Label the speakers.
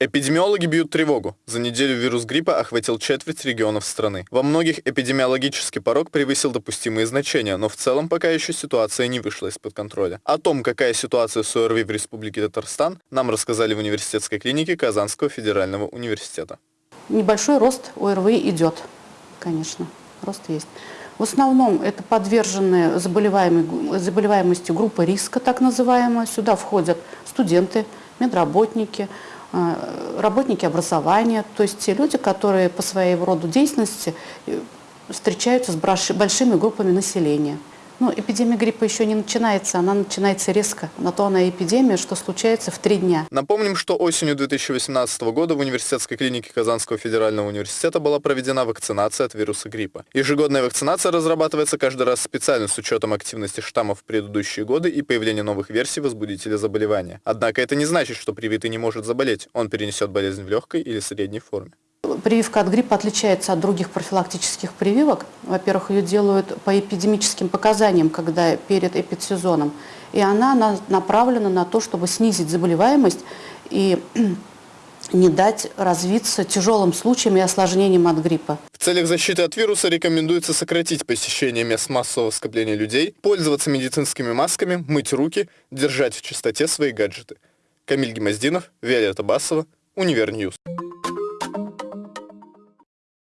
Speaker 1: Эпидемиологи бьют тревогу. За неделю вирус гриппа охватил четверть регионов страны. Во многих эпидемиологический порог превысил допустимые значения, но в целом пока еще ситуация не вышла из-под контроля. О том, какая ситуация с ОРВИ в Республике Татарстан, нам рассказали в университетской клинике Казанского федерального университета.
Speaker 2: Небольшой рост ОРВИ идет, конечно, рост есть. В основном это подверженные заболеваемости группы риска, так называемая. Сюда входят студенты, медработники, работники образования, то есть те люди, которые по своей роду деятельности э, встречаются с большими группами населения. Ну, эпидемия гриппа еще не начинается, она начинается резко. На то она эпидемия, что случается в три дня.
Speaker 1: Напомним, что осенью 2018 года в университетской клинике Казанского федерального университета была проведена вакцинация от вируса гриппа. Ежегодная вакцинация разрабатывается каждый раз специально с учетом активности штаммов в предыдущие годы и появления новых версий возбудителя заболевания. Однако это не значит, что привитый не может заболеть. Он перенесет болезнь в легкой или средней форме.
Speaker 2: Прививка от гриппа отличается от других профилактических прививок. Во-первых, ее делают по эпидемическим показаниям, когда перед эпидсезоном. И она направлена на то, чтобы снизить заболеваемость и не дать развиться тяжелым случаям и осложнениям от гриппа.
Speaker 1: В целях защиты от вируса рекомендуется сократить посещение мест массового скопления людей, пользоваться медицинскими масками, мыть руки, держать в чистоте свои гаджеты. Камиль Гемоздинов, Виолетта Басова, Univer News.